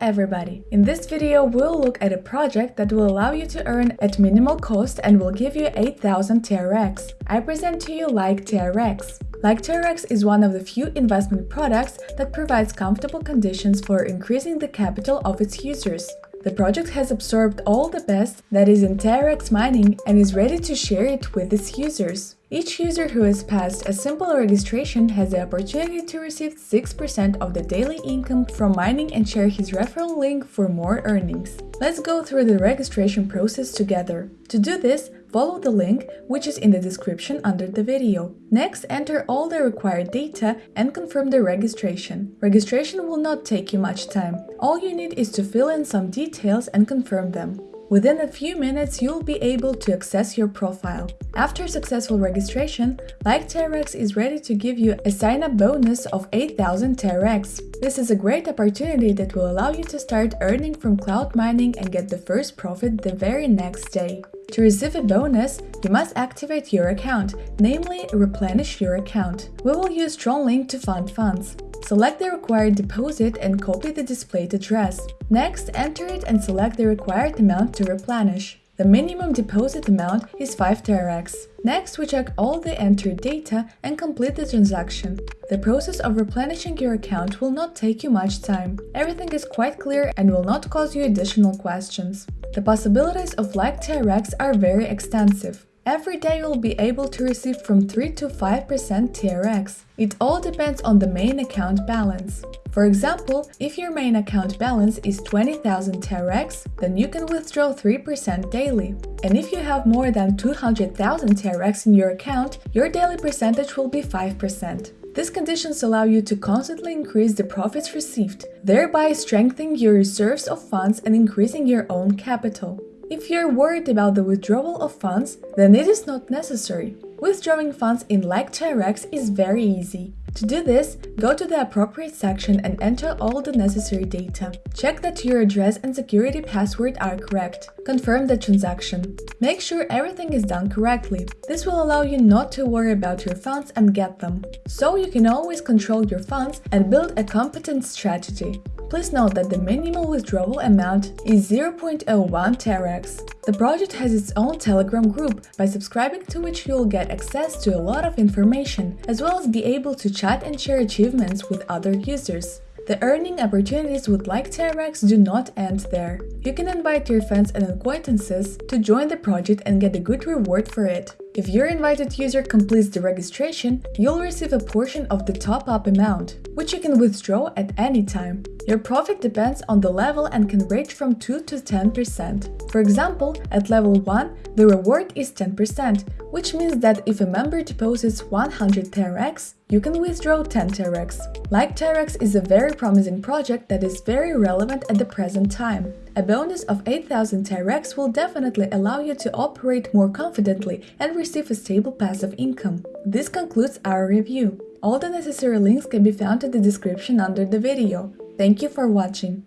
everybody! In this video we'll look at a project that will allow you to earn at minimal cost and will give you 8000 TRX. I present to you Like TRX. Like TRX is one of the few investment products that provides comfortable conditions for increasing the capital of its users. The project has absorbed all the best that is in TRX mining and is ready to share it with its users. Each user who has passed a simple registration has the opportunity to receive 6% of the daily income from mining and share his referral link for more earnings. Let's go through the registration process together. To do this, follow the link, which is in the description under the video. Next, enter all the required data and confirm the registration. Registration will not take you much time. All you need is to fill in some details and confirm them. Within a few minutes, you'll be able to access your profile. After successful registration, Like TRX is ready to give you a sign-up bonus of 8000 TRX. This is a great opportunity that will allow you to start earning from cloud mining and get the first profit the very next day. To receive a bonus, you must activate your account, namely replenish your account. We will use TronLink to fund funds. Select the required deposit and copy the displayed address. Next, enter it and select the required amount to replenish. The minimum deposit amount is 5 TRX. Next, we check all the entered data and complete the transaction. The process of replenishing your account will not take you much time. Everything is quite clear and will not cause you additional questions. The possibilities of Like TRX are very extensive. Every day you'll be able to receive from 3 to 5% TRX. It all depends on the main account balance. For example, if your main account balance is 20,000 TRX, then you can withdraw 3% daily. And if you have more than 200,000 TRX in your account, your daily percentage will be 5%. These conditions allow you to constantly increase the profits received, thereby strengthening your reserves of funds and increasing your own capital. If you're worried about the withdrawal of funds, then it is not necessary. Withdrawing funds in Like TRX is very easy. To do this, go to the appropriate section and enter all the necessary data. Check that your address and security password are correct. Confirm the transaction. Make sure everything is done correctly. This will allow you not to worry about your funds and get them. So you can always control your funds and build a competent strategy. Please note that the minimal withdrawal amount is 0.01 TRX. The project has its own Telegram group, by subscribing to which you'll get access to a lot of information, as well as be able to chat and share achievements with other users. The earning opportunities with Like TRX do not end there. You can invite your friends and acquaintances to join the project and get a good reward for it. If your invited user completes the registration, you'll receive a portion of the top-up amount, which you can withdraw at any time. Your profit depends on the level and can range from 2 to 10%. For example, at level 1, the reward is 10%, which means that if a member deposits 100 TRX, you can withdraw 10 TRX. Like TRX is a very promising project that is very relevant at the present time. A bonus of 8000 TRX will definitely allow you to operate more confidently and receive a stable passive income. This concludes our review. All the necessary links can be found in the description under the video. Thank you for watching.